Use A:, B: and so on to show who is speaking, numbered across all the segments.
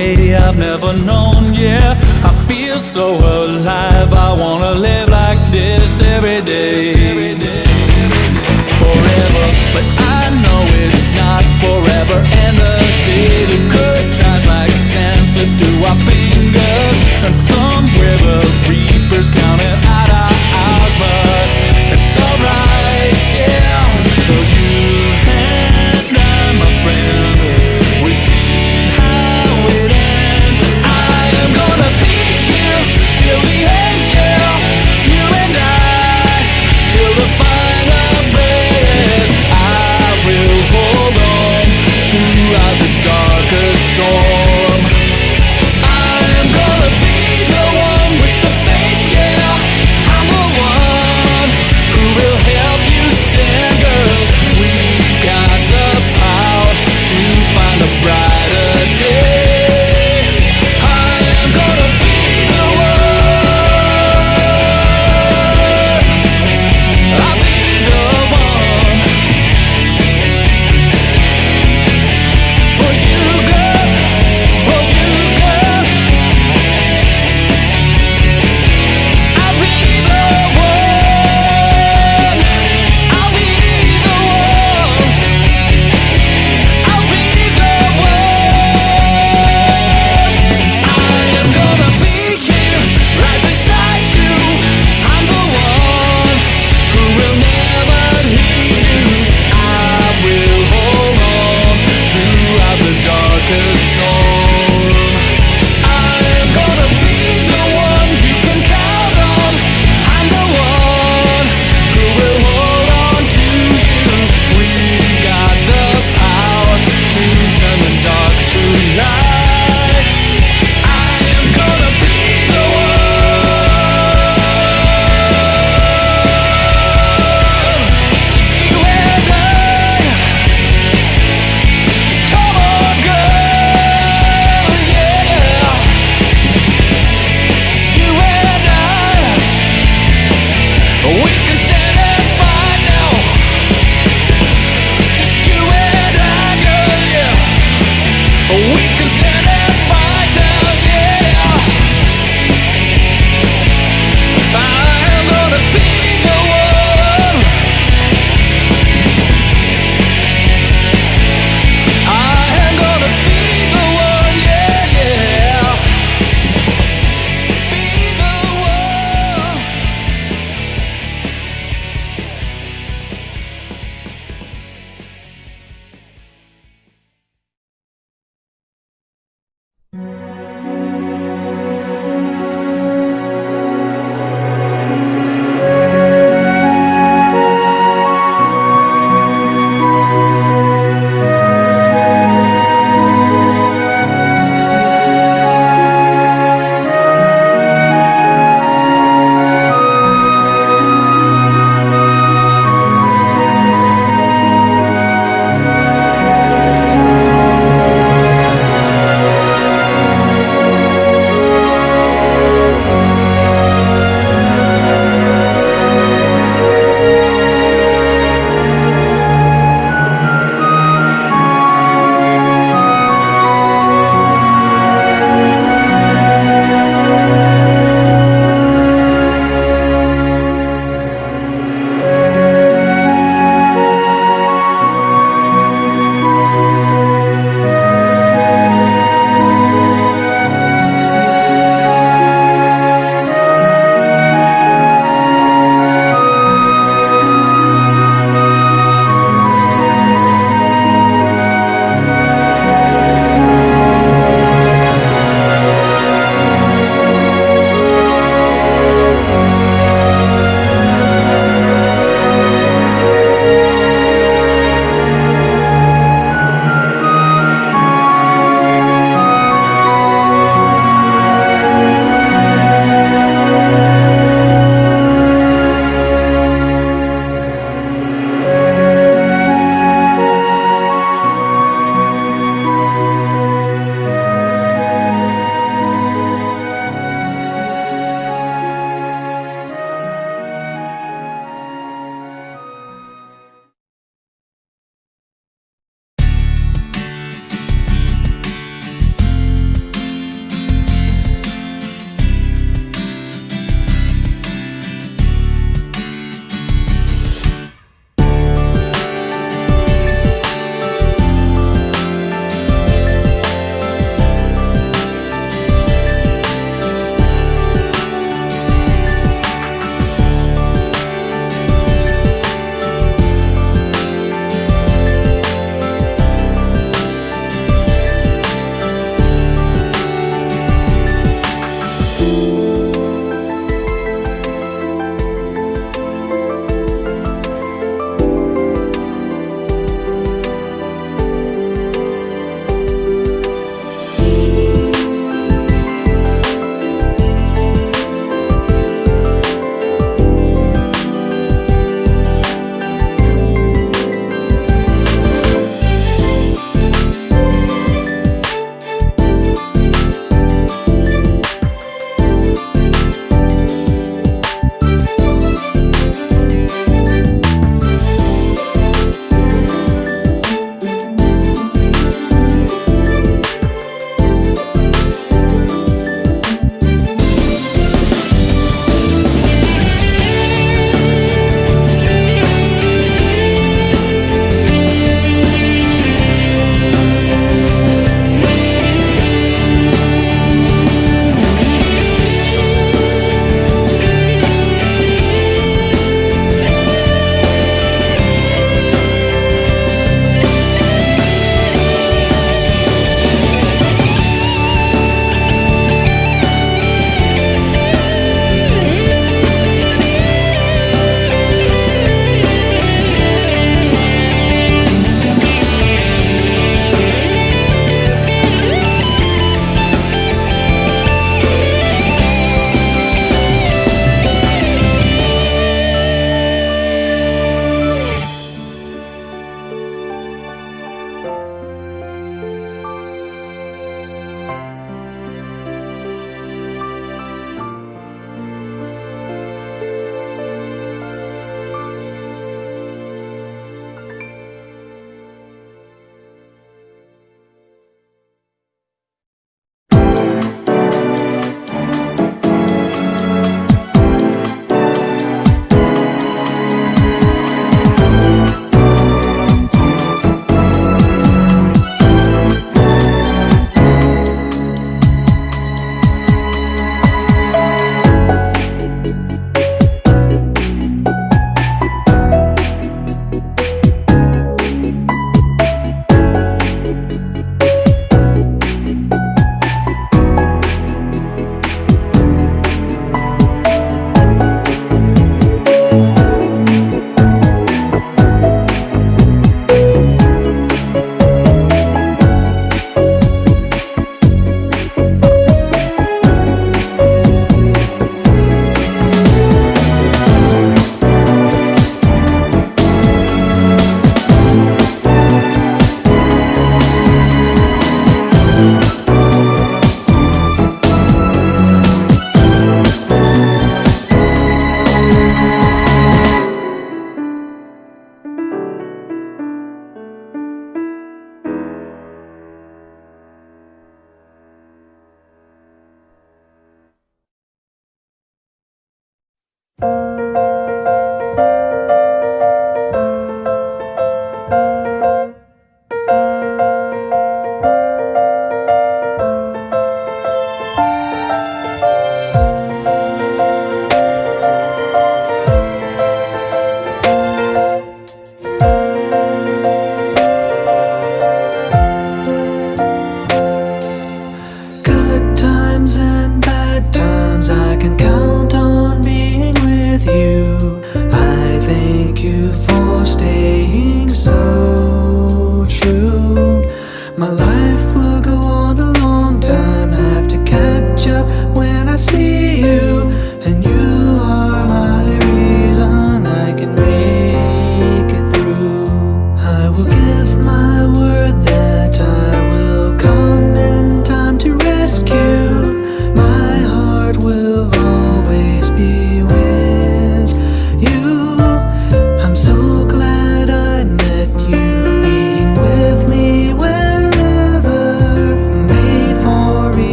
A: way I've never known, yeah. I feel so alive, I wanna live like this every day. Forever, but I know it's not forever And the day the good times like sand slip through our fingers And some river reapers counting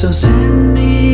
A: So
B: send me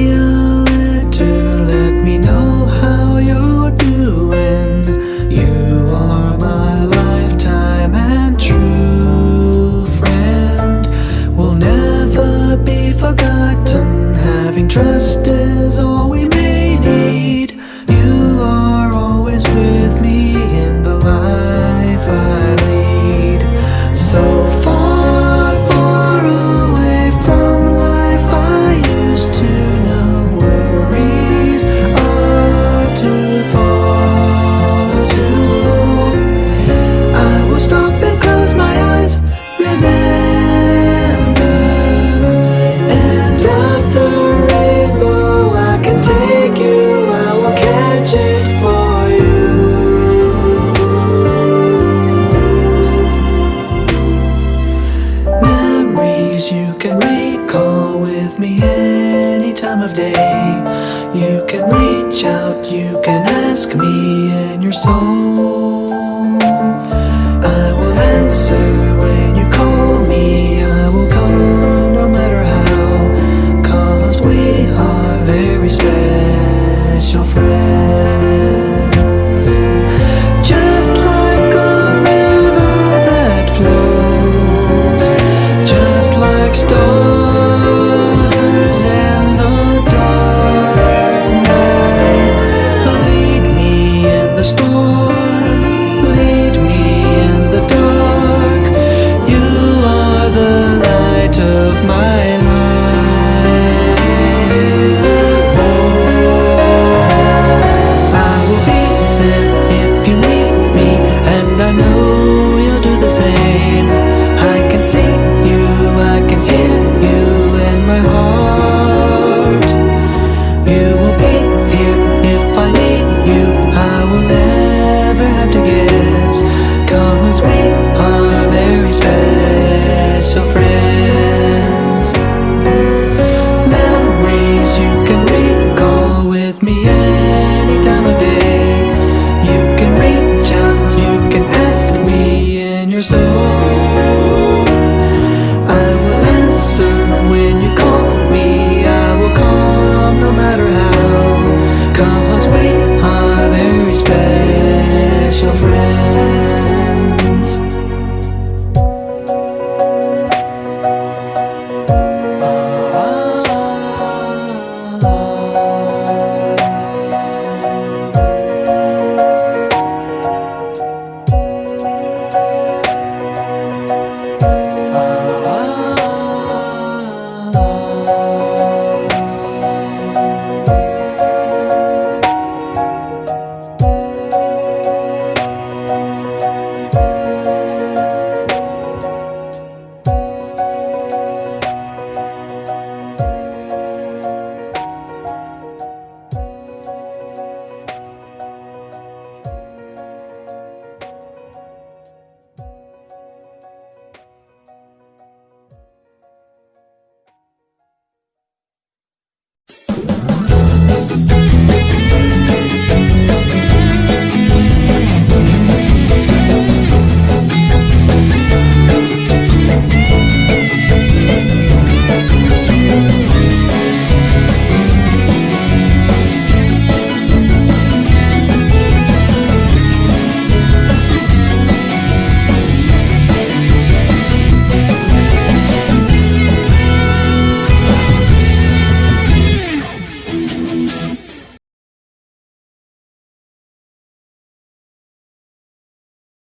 B: You can reach out, you can ask me in your soul I will answer when you call me. I will come no matter how Cause we are very special friends. Just like a river that flows Just like stars. We are very special friends.